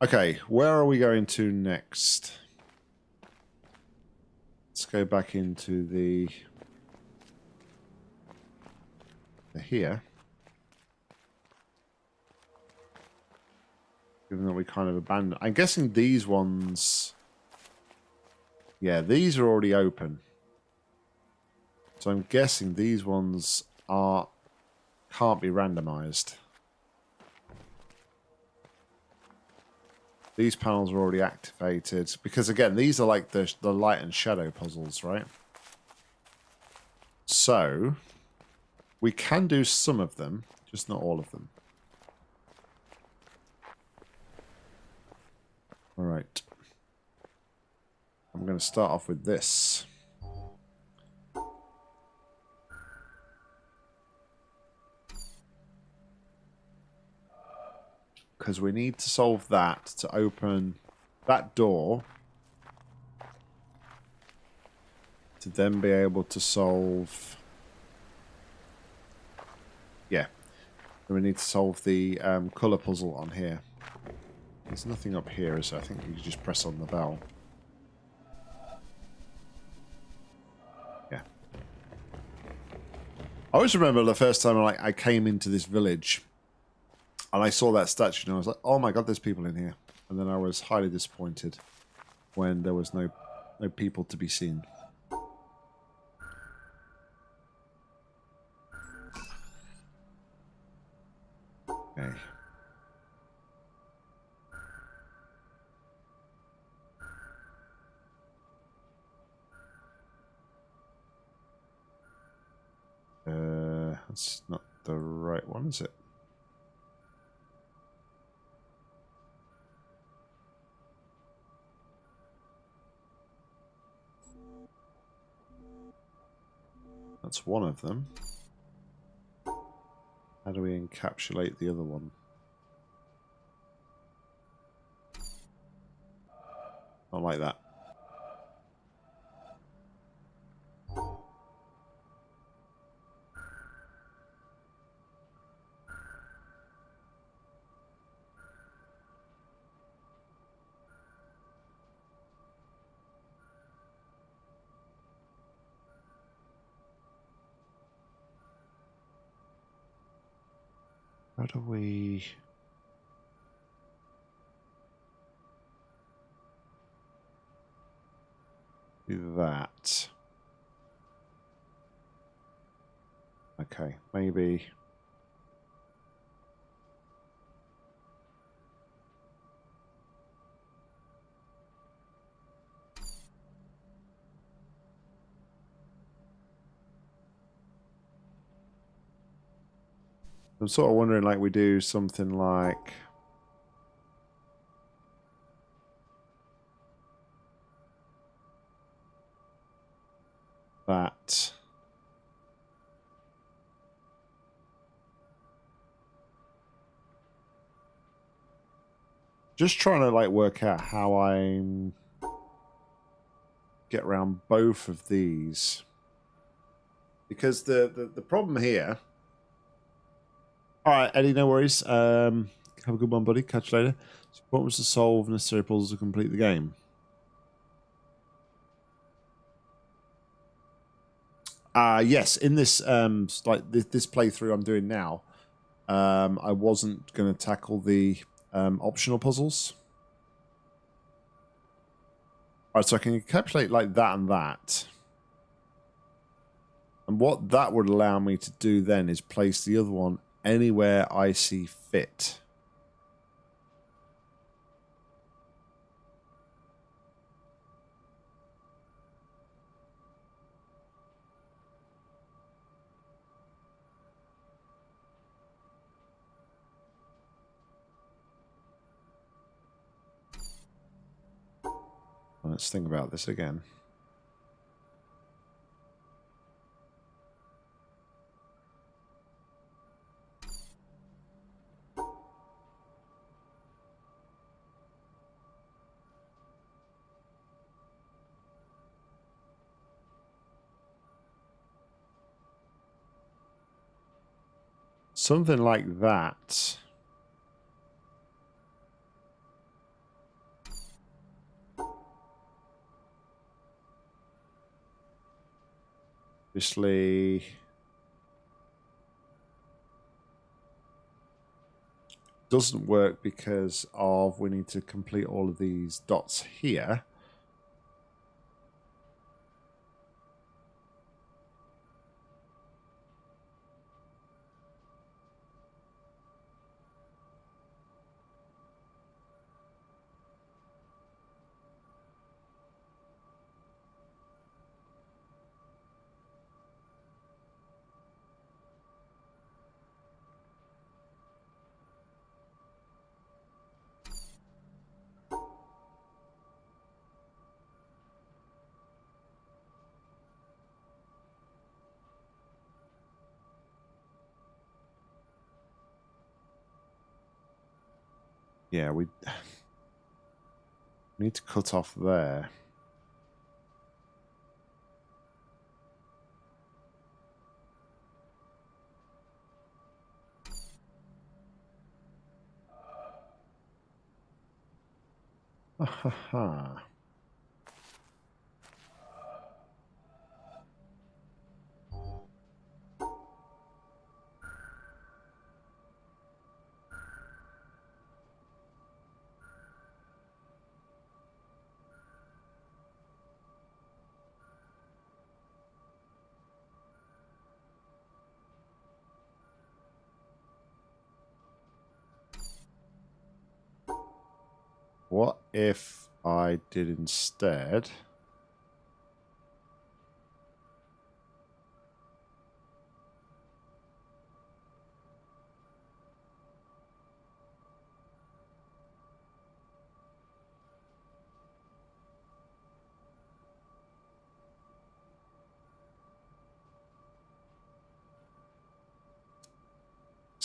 Okay, where are we going to next? Let's go back into the, the here. Given that we kind of abandoned. I'm guessing these ones... Yeah, these are already open. So I'm guessing these ones are can't be randomized. These panels are already activated because again, these are like the the light and shadow puzzles, right? So we can do some of them, just not all of them. All right. I'm going to start off with this. Because we need to solve that to open that door. To then be able to solve... Yeah. And we need to solve the um, colour puzzle on here. There's nothing up here, so I think you just press on the bell. Yeah. I always remember the first time like I came into this village and I saw that statue and I was like, oh my god, there's people in here. And then I was highly disappointed when there was no no people to be seen. Okay. Uh, that's not the right one, is it? That's one of them. How do we encapsulate the other one? Not like that. How do we... Do that. Okay, maybe... I'm sort of wondering, like, we do something like... That. Just trying to, like, work out how I get around both of these. Because the, the, the problem here all right, Eddie, no worries. Um, have a good one, buddy. Catch you later. So what was to solve necessary puzzles to complete the game? Uh, yes, in this um, like this, playthrough I'm doing now, um, I wasn't going to tackle the um, optional puzzles. All right, so I can encapsulate like that and that. And what that would allow me to do then is place the other one anywhere I see fit. Let's think about this again. Something like that. Obviously... doesn't work because of we need to complete all of these dots here. Yeah, we need to cut off there. Ha ha ha. What if I did instead?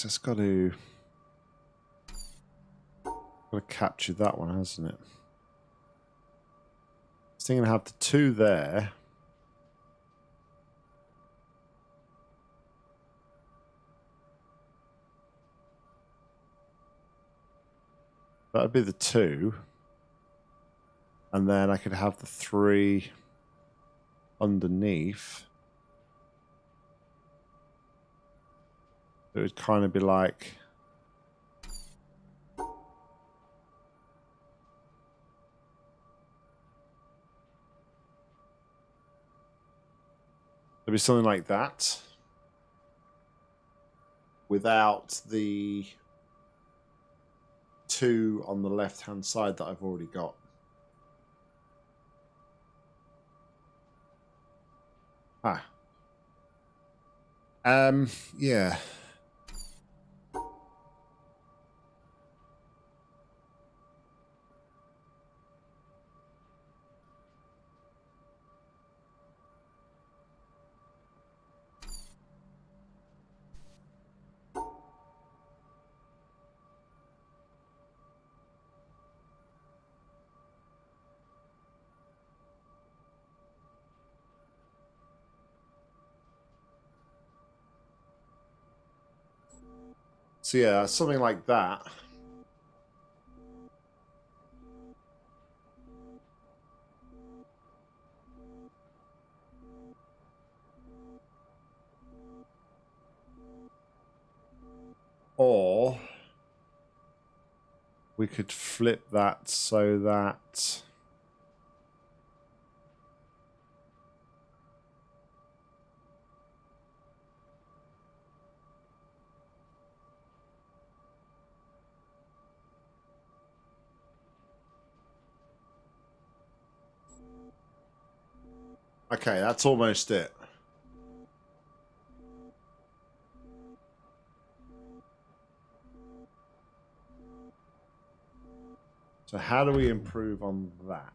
It's got to got to capture that one, hasn't it? It's going to have the two there. That would be the two. And then I could have the three underneath. It would kind of be like... There'd be something like that. Without the two on the left hand side that I've already got. Ah. Um, yeah. So yeah, something like that. Or we could flip that so that Okay, that's almost it. So how do we improve on that?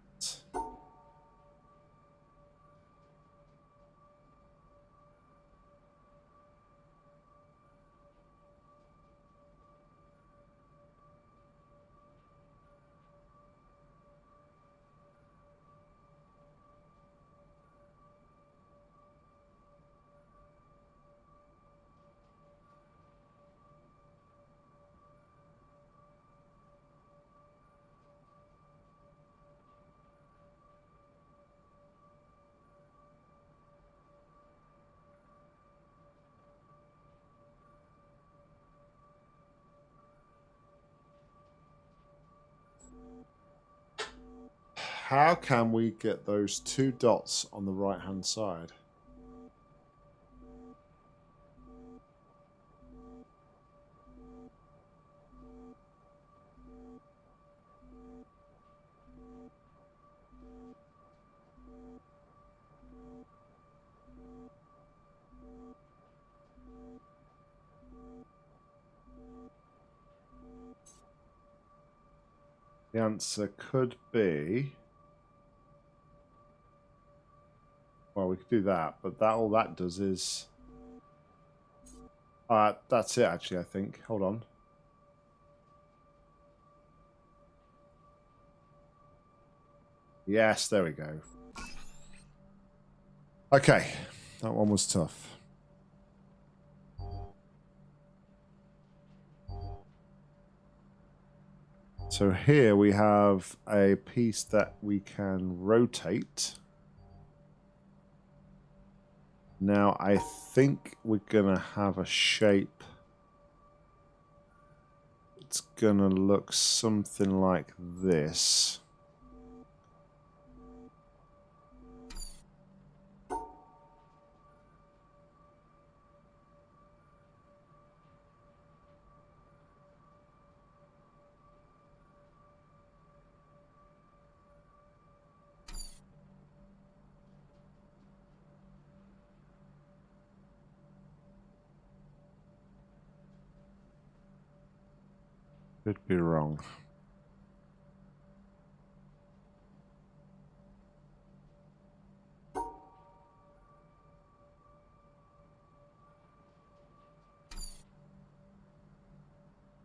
How can we get those two dots on the right hand side? The answer could be. Well, we could do that, but that all that does is. Uh, that's it, actually, I think. Hold on. Yes, there we go. Okay, that one was tough. So here we have a piece that we can rotate. Now I think we're going to have a shape. It's going to look something like this. Could be wrong.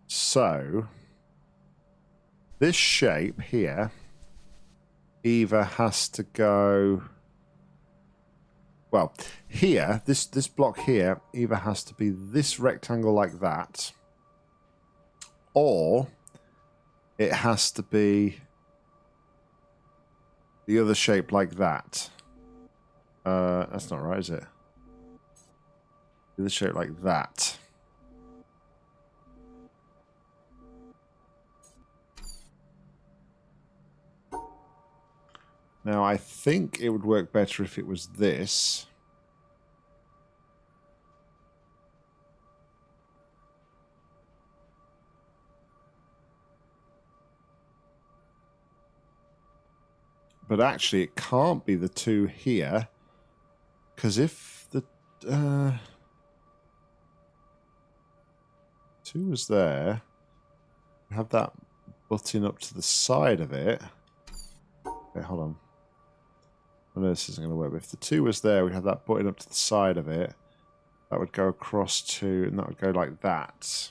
So, this shape here either has to go well here this this block here either has to be this rectangle like that or it has to be the other shape like that. Uh, that's not right, is it? The other shape like that. Now, I think it would work better if it was this. But actually, it can't be the two here. Because if the... Uh, two was there, we have that button up to the side of it. Okay, hold on. I know this isn't going to work, but if the two was there, we'd have that button up to the side of it. That would go across to, and that would go like that.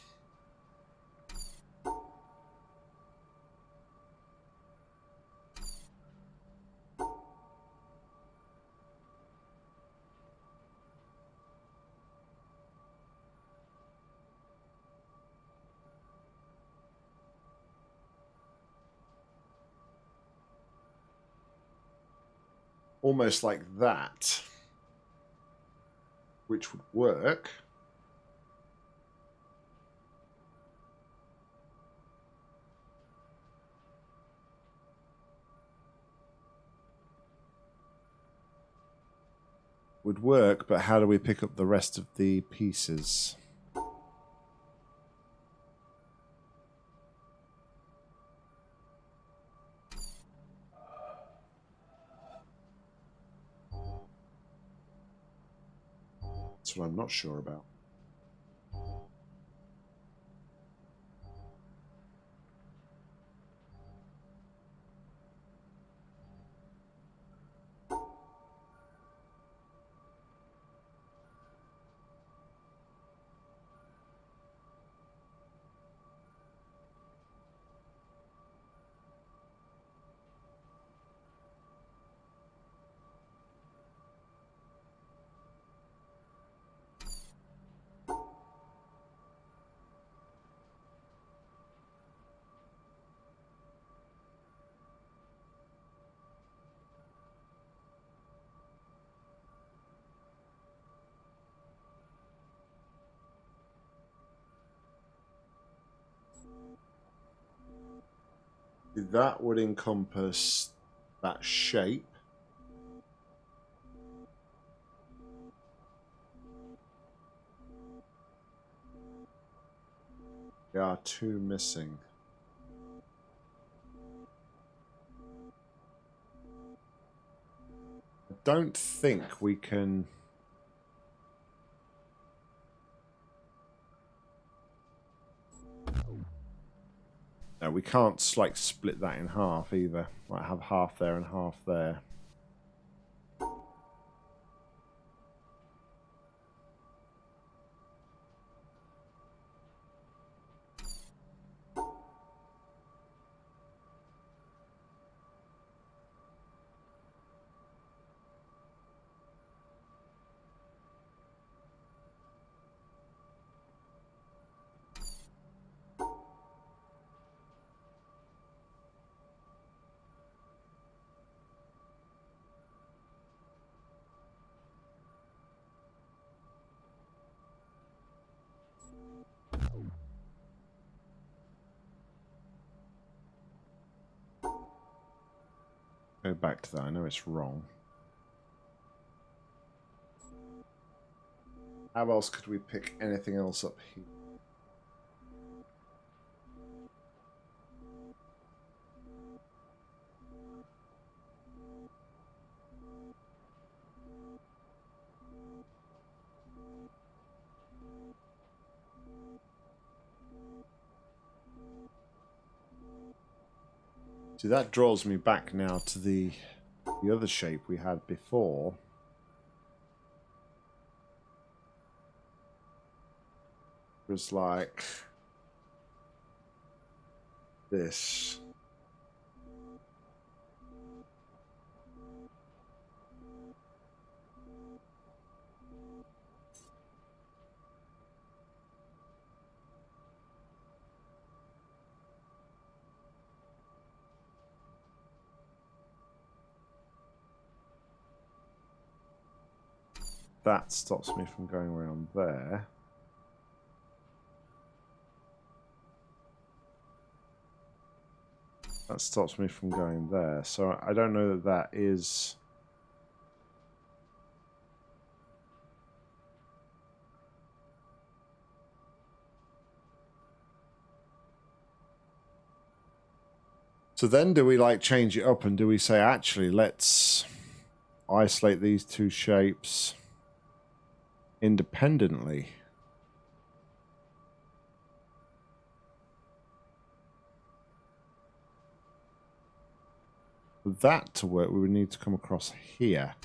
Almost like that, which would work. Would work, but how do we pick up the rest of the pieces? What I'm not sure about. That would encompass that shape. There are two missing. I don't think we can... No, we can't like split that in half either. Might have half there and half there. Back to that. I know it's wrong. How else could we pick anything else up here? See, that draws me back now to the the other shape we had before. It was like this. That stops me from going around there. That stops me from going there. So I don't know that that is... So then do we like change it up and do we say actually let's isolate these two shapes independently. For that to work, we would need to come across here.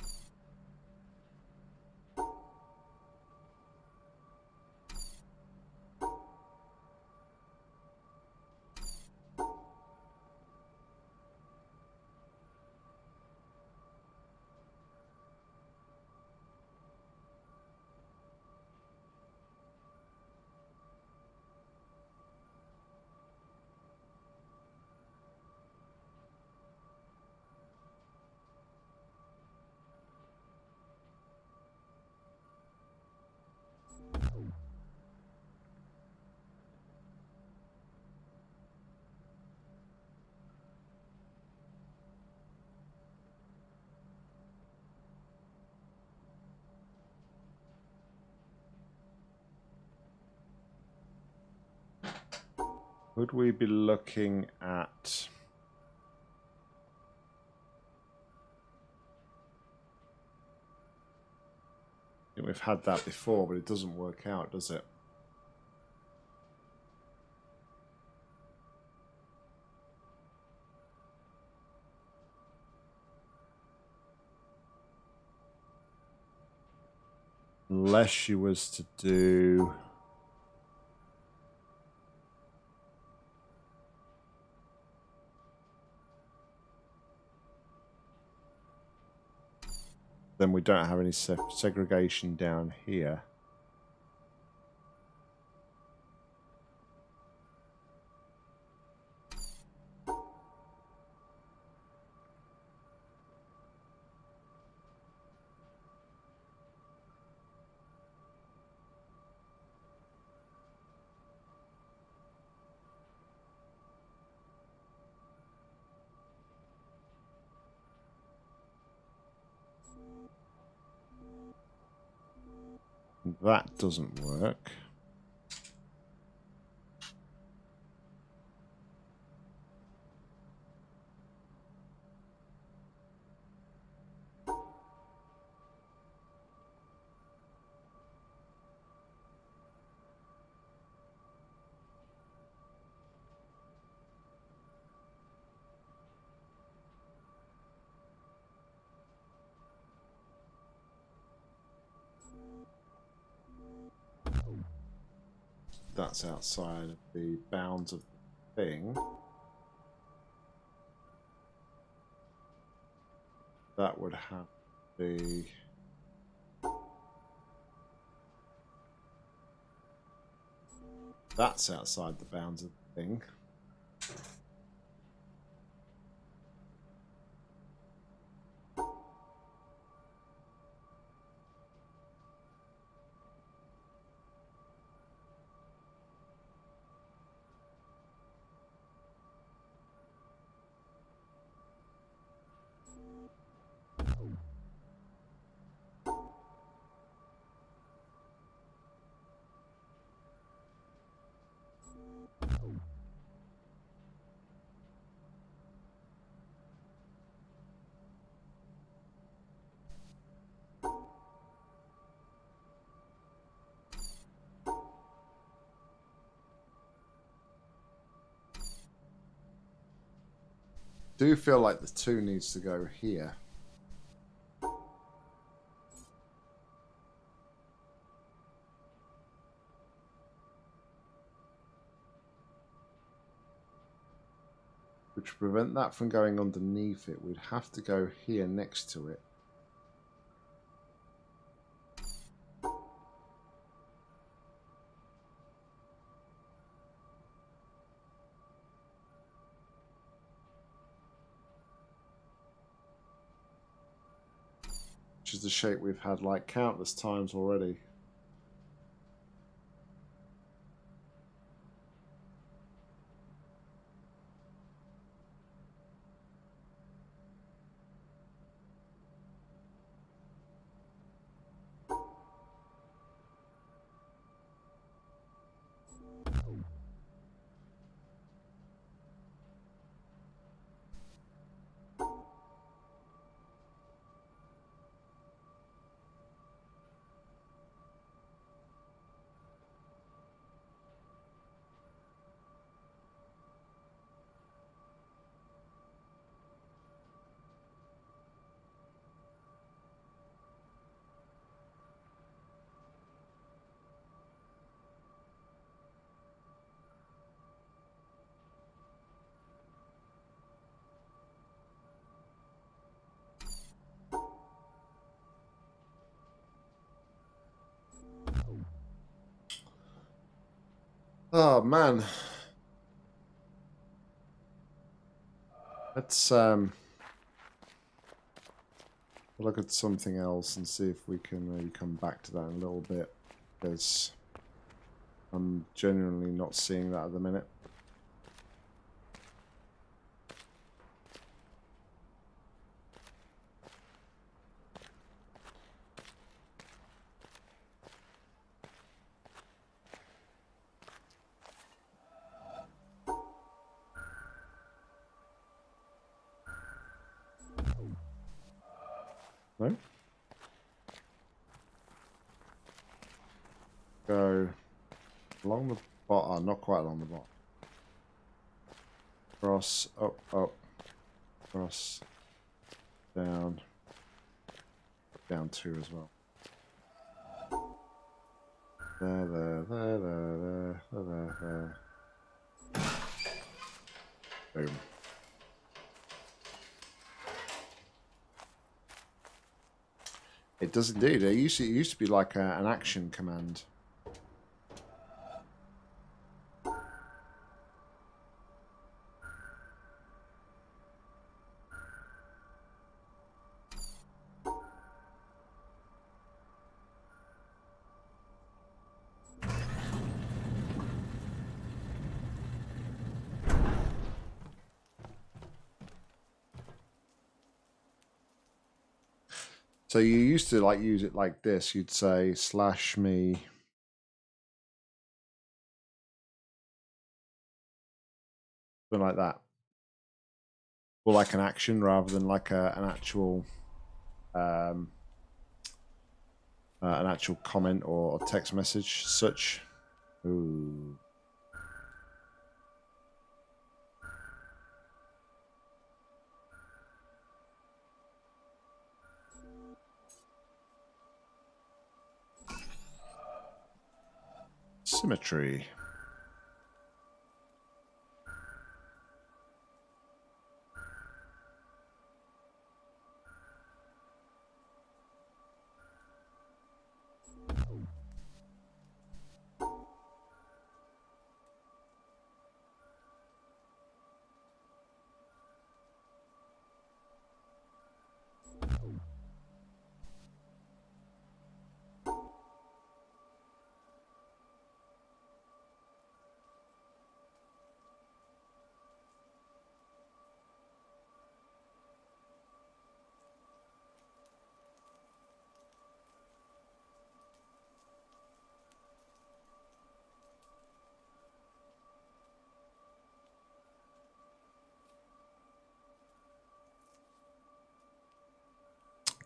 Would we be looking at... We've had that before, but it doesn't work out, does it? Unless she was to do... then we don't have any se segregation down here. Doesn't work. That's outside of the bounds of the thing. That would have to be... That's outside the bounds of the thing. Do feel like the two needs to go here. Which prevent that from going underneath it, we'd have to go here next to it. Shape we've had like countless times already. Oh man. Let's um look at something else and see if we can maybe come back to that in a little bit because I'm genuinely not seeing that at the minute. Boom. It does indeed. It used to, it used to be like a, an action command. So you used to like use it like this. You'd say slash me. Something like that. Or like an action rather than like a, an actual um, uh, an actual comment or text message such. Ooh. Symmetry.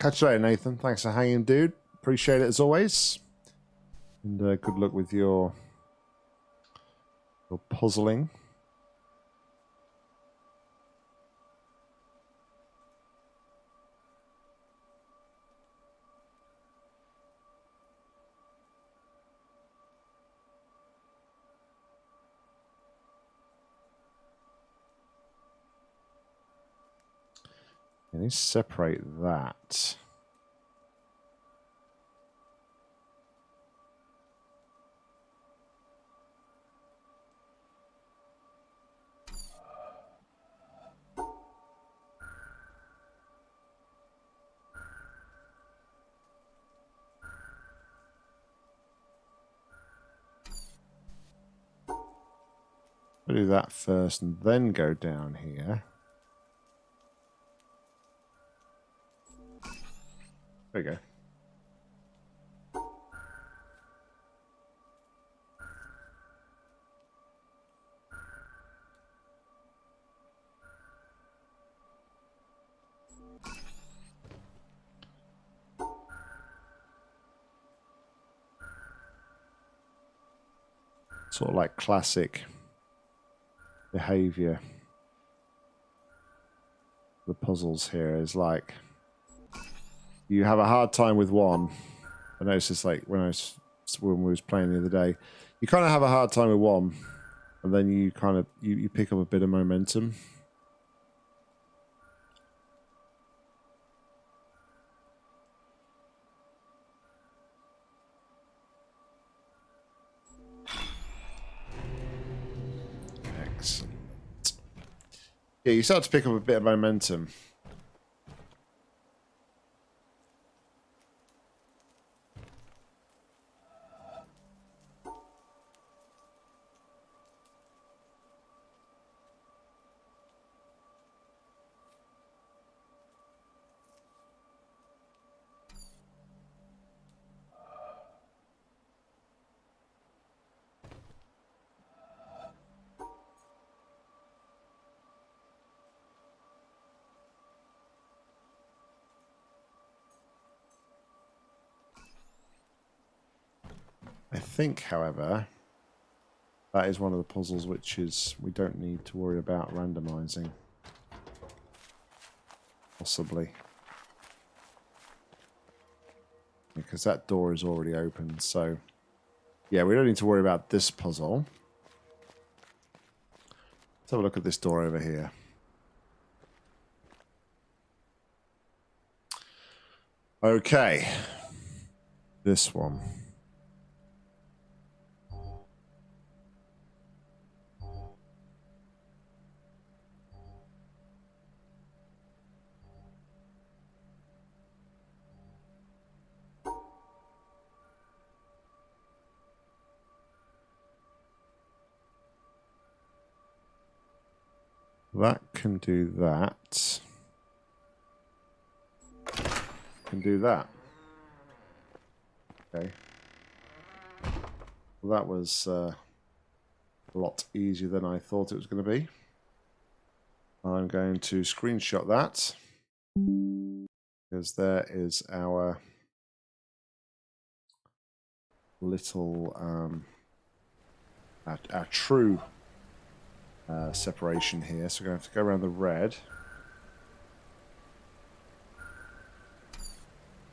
Catch you later, Nathan. Thanks for hanging, dude. Appreciate it as always. And uh, good luck with your your puzzling. Can you separate that? Do that first and then go down here. There go. Sort of like classic behavior. The puzzles here is like you have a hard time with one. I know it's just like when I was when we was playing the other day. You kind of have a hard time with one, and then you kind of you, you pick up a bit of momentum. Excellent. Yeah, you start to pick up a bit of momentum. Think, however, that is one of the puzzles which is we don't need to worry about randomizing. Possibly. Because that door is already open, so... Yeah, we don't need to worry about this puzzle. Let's have a look at this door over here. Okay. This one. That can do that. can do that. Okay. Well, that was uh, a lot easier than I thought it was going to be. I'm going to screenshot that because there is our little um, our, our true uh, separation here. So we're going to have to go around the red.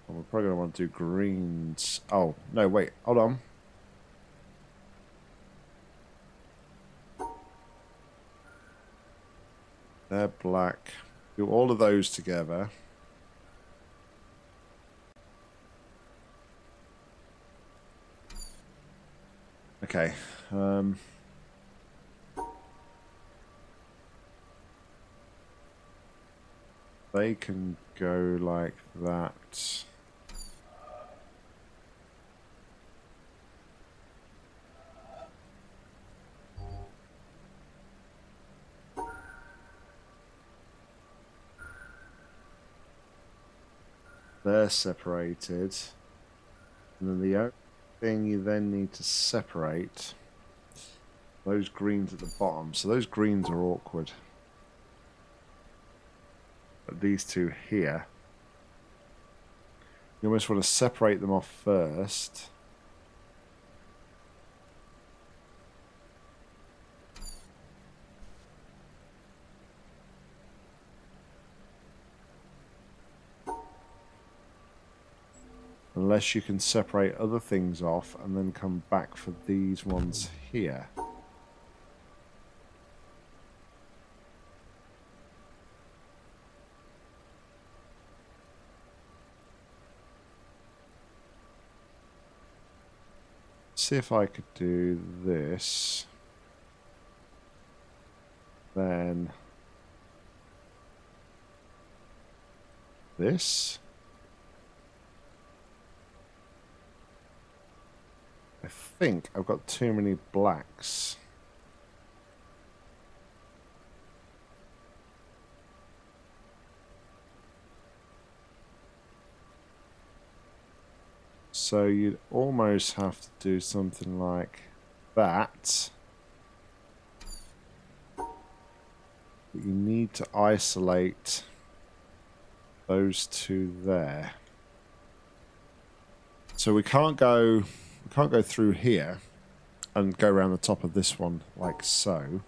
We're probably going to want to do greens. Oh, no, wait. Hold on. They're black. Do all of those together. Okay. Um, they can go like that. They're separated. And then the only thing you then need to separate those greens at the bottom. So those greens are awkward. These two here, you almost want to separate them off first. Unless you can separate other things off and then come back for these ones here. See if I could do this. Then this. I think I've got too many blacks. So you'd almost have to do something like that. But you need to isolate those two there. So we can't go we can't go through here and go around the top of this one like so.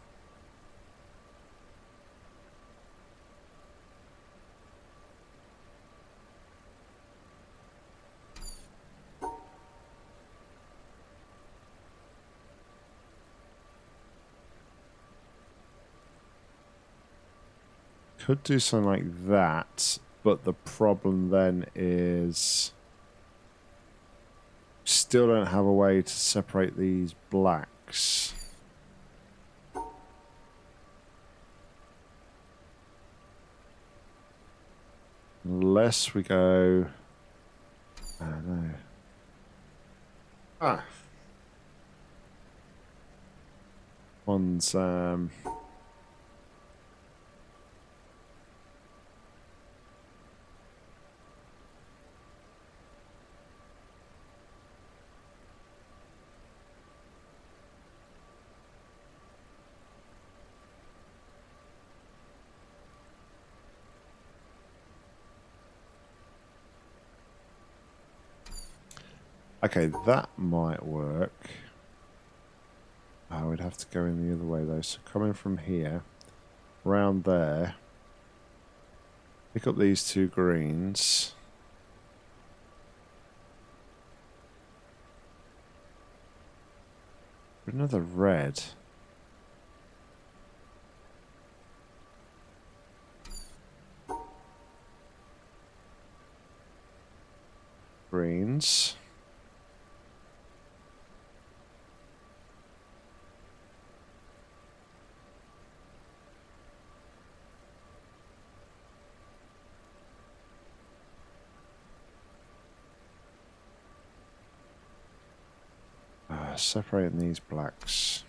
Could do something like that, but the problem then is still don't have a way to separate these blacks. Unless we go... I don't know. Ah. One's... Um, Okay, that might work. Uh, I would have to go in the other way though. So coming from here, round there, pick up these two greens. Another red. Greens. Separating these blacks.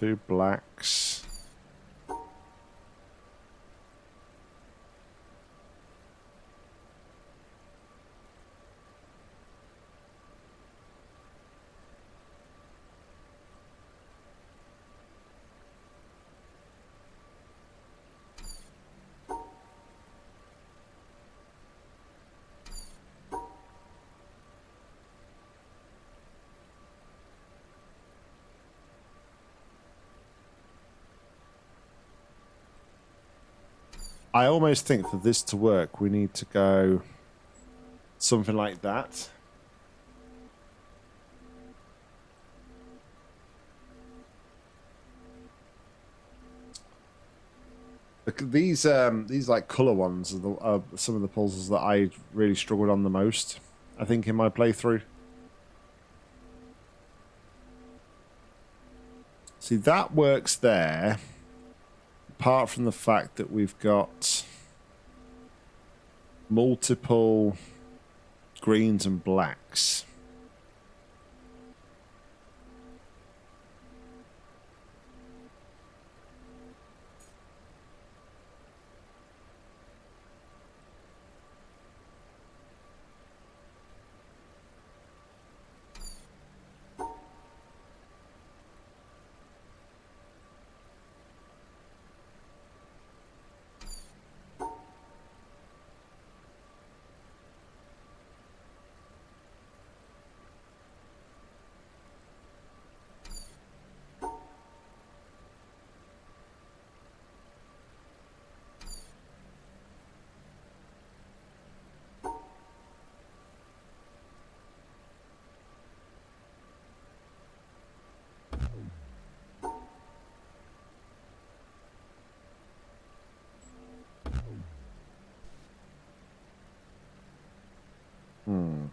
Two blacks. I almost think for this to work, we need to go something like that. These um, these like color ones are, the, are some of the puzzles that I really struggled on the most. I think in my playthrough. See that works there apart from the fact that we've got multiple greens and blacks. Hmm.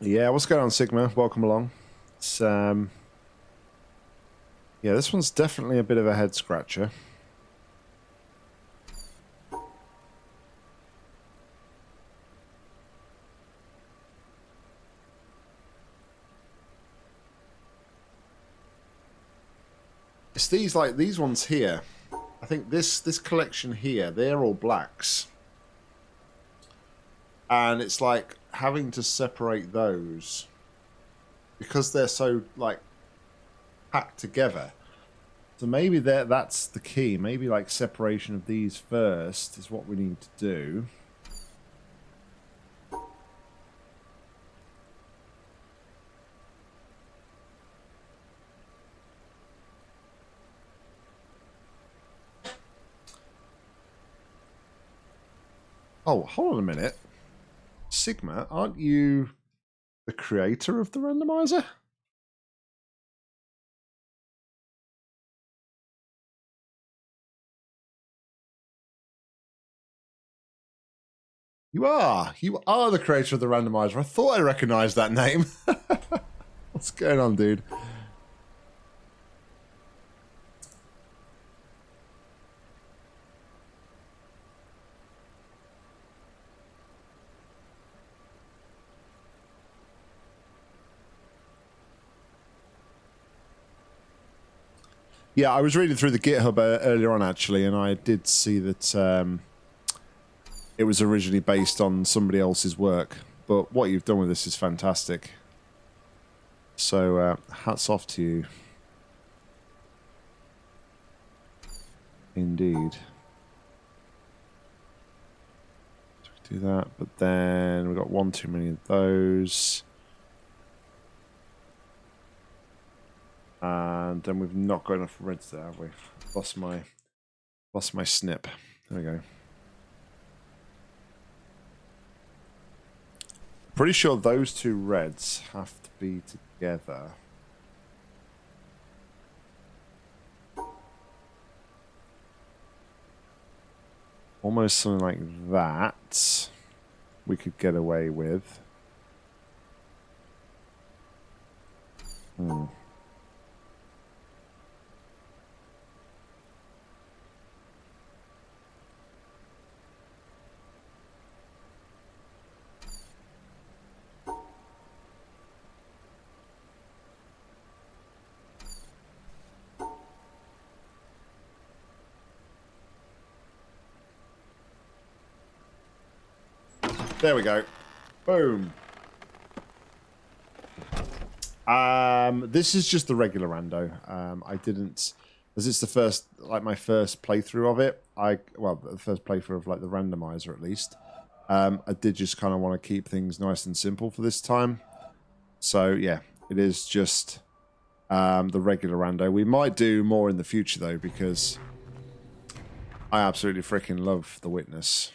Yeah, what's going on, Sigma? Welcome along. It's um, yeah, this one's definitely a bit of a head scratcher. It's these like these ones here. I think this this collection here, they're all blacks. And it's like having to separate those because they're so like packed together. So maybe that that's the key. Maybe like separation of these first is what we need to do. Oh, hold on a minute. Sigma, aren't you the creator of the randomizer? You are. You are the creator of the randomizer. I thought I recognized that name. What's going on, dude? Yeah, I was reading through the GitHub uh, earlier on, actually, and I did see that um, it was originally based on somebody else's work. But what you've done with this is fantastic. So, uh, hats off to you. Indeed. do that, but then we've got one too many of those. And then we've not got enough reds there, have we? Lost my lost my snip. There we go. Pretty sure those two reds have to be together. almost something like that we could get away with. Hmm. There we go. Boom. Um, this is just the regular rando. Um, I didn't, as it's the first, like my first playthrough of it. I well, the first playthrough of like the randomizer at least. Um, I did just kind of want to keep things nice and simple for this time. So yeah, it is just um, the regular rando. We might do more in the future though because I absolutely freaking love the witness.